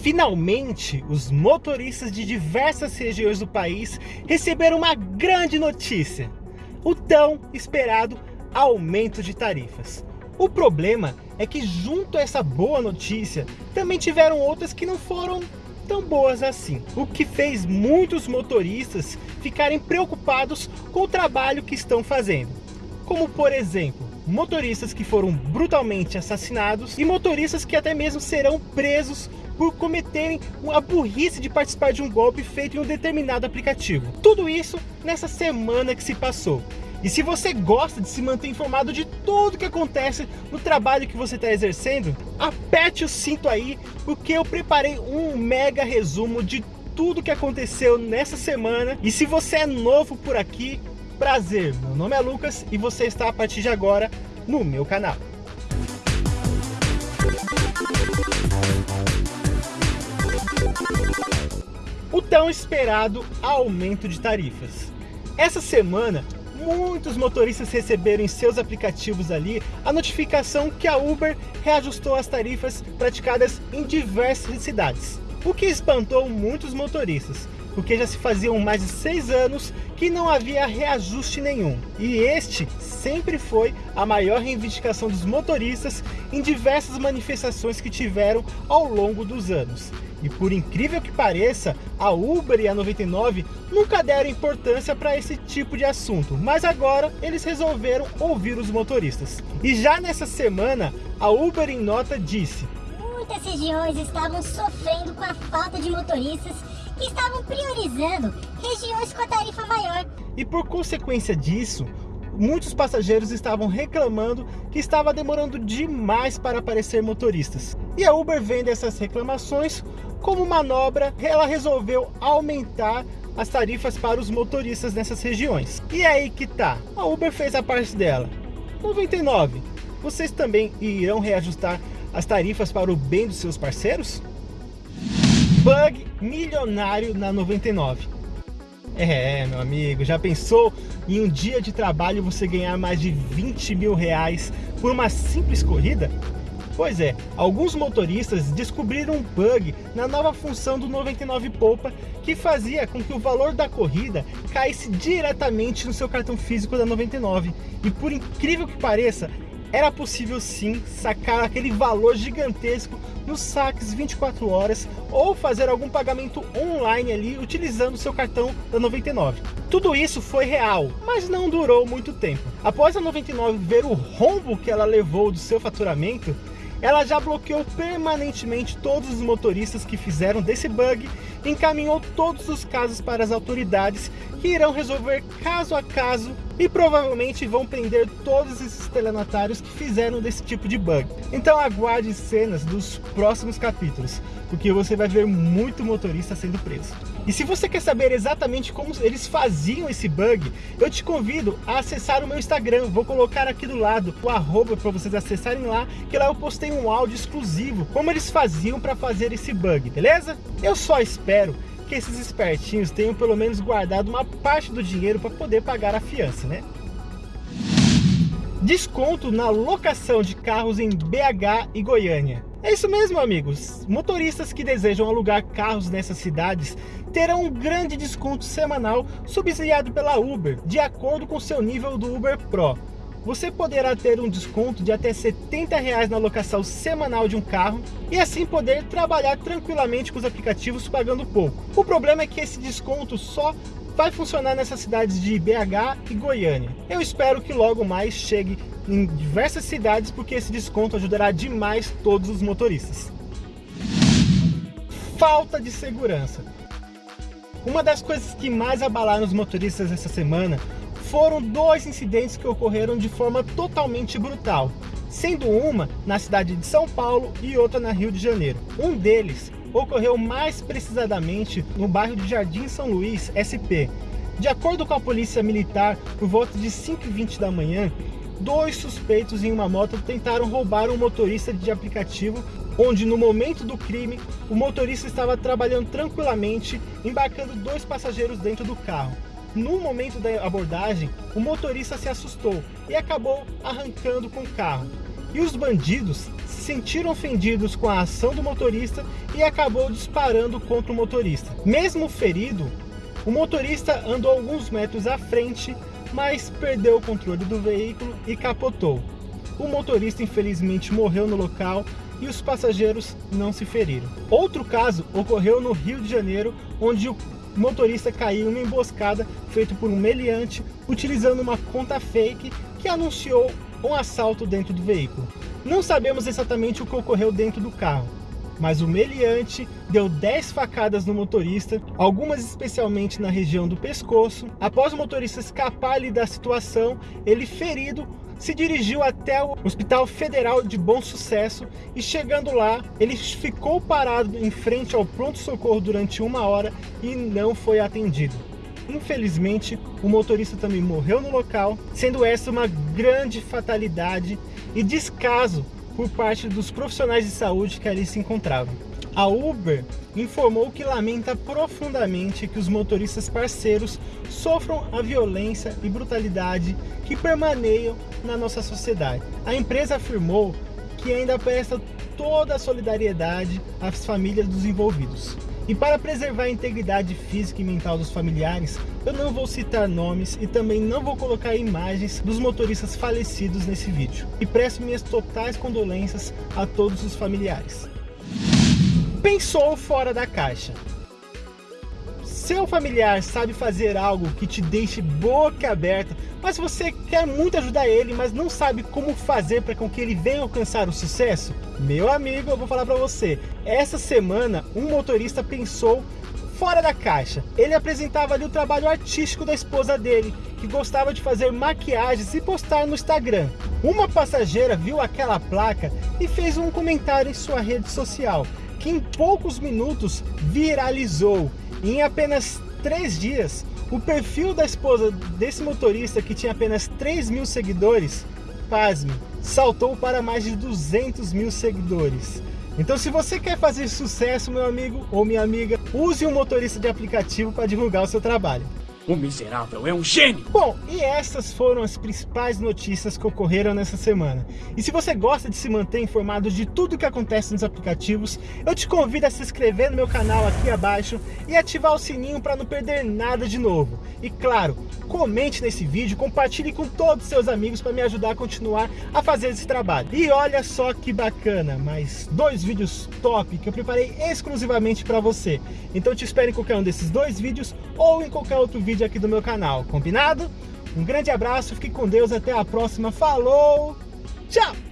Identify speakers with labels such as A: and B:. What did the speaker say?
A: Finalmente, os motoristas de diversas regiões do país receberam uma grande notícia. O tão esperado aumento de tarifas. O problema é que junto a essa boa notícia, também tiveram outras que não foram tão boas assim. O que fez muitos motoristas ficarem preocupados com o trabalho que estão fazendo. Como por exemplo, motoristas que foram brutalmente assassinados e motoristas que até mesmo serão presos por cometerem a burrice de participar de um golpe feito em um determinado aplicativo. Tudo isso nessa semana que se passou. E se você gosta de se manter informado de tudo que acontece no trabalho que você está exercendo, aperte o cinto aí, porque eu preparei um mega resumo de tudo que aconteceu nessa semana. E se você é novo por aqui, prazer, meu nome é Lucas e você está a partir de agora no meu canal. Tão esperado aumento de tarifas. Essa semana, muitos motoristas receberam em seus aplicativos ali a notificação que a Uber reajustou as tarifas praticadas em diversas cidades. O que espantou muitos motoristas, porque já se faziam mais de seis anos que não havia reajuste nenhum. E este sempre foi a maior reivindicação dos motoristas em diversas manifestações que tiveram ao longo dos anos. E por incrível que pareça, a Uber e a 99 nunca deram importância para esse tipo de assunto, mas agora eles resolveram ouvir os motoristas. E já nessa semana, a Uber em nota disse
B: Muitas regiões estavam sofrendo com a falta de motoristas que estavam priorizando regiões com a tarifa maior.
A: E por consequência disso, muitos passageiros estavam reclamando que estava demorando demais para aparecer motoristas. E a Uber vendo essas reclamações, como manobra, ela resolveu aumentar as tarifas para os motoristas nessas regiões. E é aí que tá, a Uber fez a parte dela. 99, vocês também irão reajustar as tarifas para o bem dos seus parceiros? Bug milionário na 99. É, meu amigo, já pensou em um dia de trabalho você ganhar mais de 20 mil reais por uma simples corrida? Pois é, alguns motoristas descobriram um bug na nova função do 99 Poupa que fazia com que o valor da corrida caísse diretamente no seu cartão físico da 99. E por incrível que pareça, era possível sim sacar aquele valor gigantesco nos saques 24 horas ou fazer algum pagamento online ali utilizando seu cartão da 99. Tudo isso foi real, mas não durou muito tempo. Após a 99 ver o rombo que ela levou do seu faturamento, ela já bloqueou permanentemente todos os motoristas que fizeram desse bug e encaminhou todos os casos para as autoridades que irão resolver caso a caso e provavelmente vão prender todos esses estelionatários que fizeram desse tipo de bug. Então aguarde cenas dos próximos capítulos, porque você vai ver muito motorista sendo preso. E se você quer saber exatamente como eles faziam esse bug, eu te convido a acessar o meu Instagram. Vou colocar aqui do lado o arroba para vocês acessarem lá, que lá eu postei um áudio exclusivo, como eles faziam para fazer esse bug, beleza? Eu só espero que esses espertinhos tenham pelo menos guardado uma parte do dinheiro para poder pagar a fiança, né? Desconto na locação de carros em BH e Goiânia. É isso mesmo, amigos. Motoristas que desejam alugar carros nessas cidades terão um grande desconto semanal subsidiado pela Uber, de acordo com seu nível do Uber Pro. Você poderá ter um desconto de até 70 reais na locação semanal de um carro e assim poder trabalhar tranquilamente com os aplicativos pagando pouco. O problema é que esse desconto só vai funcionar nessas cidades de BH e Goiânia. Eu espero que logo mais chegue em diversas cidades, porque esse desconto ajudará demais todos os motoristas. Falta de segurança. Uma das coisas que mais abalaram os motoristas essa semana foram dois incidentes que ocorreram de forma totalmente brutal, sendo uma na cidade de São Paulo e outra na Rio de Janeiro. Um deles ocorreu mais precisamente no bairro de Jardim São Luís, SP. De acordo com a polícia militar, por volta de 5h20 da manhã, dois suspeitos em uma moto tentaram roubar um motorista de aplicativo, onde no momento do crime, o motorista estava trabalhando tranquilamente, embarcando dois passageiros dentro do carro. No momento da abordagem, o motorista se assustou e acabou arrancando com o carro. e os bandidos se sentiram ofendidos com a ação do motorista e acabou disparando contra o motorista. Mesmo ferido, o motorista andou alguns metros à frente, mas perdeu o controle do veículo e capotou. O motorista infelizmente morreu no local e os passageiros não se feriram. Outro caso ocorreu no Rio de Janeiro, onde o motorista caiu em uma emboscada feita por um meliante utilizando uma conta fake que anunciou um assalto dentro do veículo. Não sabemos exatamente o que ocorreu dentro do carro, mas o meliante deu 10 facadas no motorista, algumas especialmente na região do pescoço. Após o motorista escapar ali da situação, ele ferido se dirigiu até o Hospital Federal de Bom Sucesso e chegando lá, ele ficou parado em frente ao pronto-socorro durante uma hora e não foi atendido. Infelizmente, o motorista também morreu no local, sendo essa uma grande fatalidade e descaso por parte dos profissionais de saúde que ali se encontravam. A Uber informou que lamenta profundamente que os motoristas parceiros sofram a violência e brutalidade que permaneiam na nossa sociedade. A empresa afirmou que ainda presta toda a solidariedade às famílias dos envolvidos. E para preservar a integridade física e mental dos familiares, eu não vou citar nomes e também não vou colocar imagens dos motoristas falecidos nesse vídeo. E presto minhas totais condolências a todos os familiares. Pensou fora da caixa. Seu familiar sabe fazer algo que te deixe boca aberta, mas você quer muito ajudar ele, mas não sabe como fazer para que ele venha alcançar o sucesso? Meu amigo, eu vou falar para você. Essa semana, um motorista pensou fora da caixa. Ele apresentava ali o trabalho artístico da esposa dele, que gostava de fazer maquiagens e postar no Instagram. Uma passageira viu aquela placa e fez um comentário em sua rede social, que em poucos minutos viralizou. Em apenas três dias, o perfil da esposa desse motorista, que tinha apenas 3 mil seguidores, pasme, saltou para mais de 200 mil seguidores. Então se você quer fazer sucesso, meu amigo ou minha amiga, use um motorista de aplicativo para divulgar o seu trabalho.
C: O miserável é um gênio!
A: Bom, e essas foram as principais notícias que ocorreram nessa semana. E se você gosta de se manter informado de tudo que acontece nos aplicativos, eu te convido a se inscrever no meu canal aqui abaixo e ativar o sininho para não perder nada de novo. E claro, comente nesse vídeo, compartilhe com todos os seus amigos para me ajudar a continuar a fazer esse trabalho. E olha só que bacana, mais dois vídeos top que eu preparei exclusivamente para você. Então te espero em qualquer um desses dois vídeos ou em qualquer outro vídeo vídeo aqui do meu canal, combinado? Um grande abraço, fique com Deus, até a próxima, falou, tchau!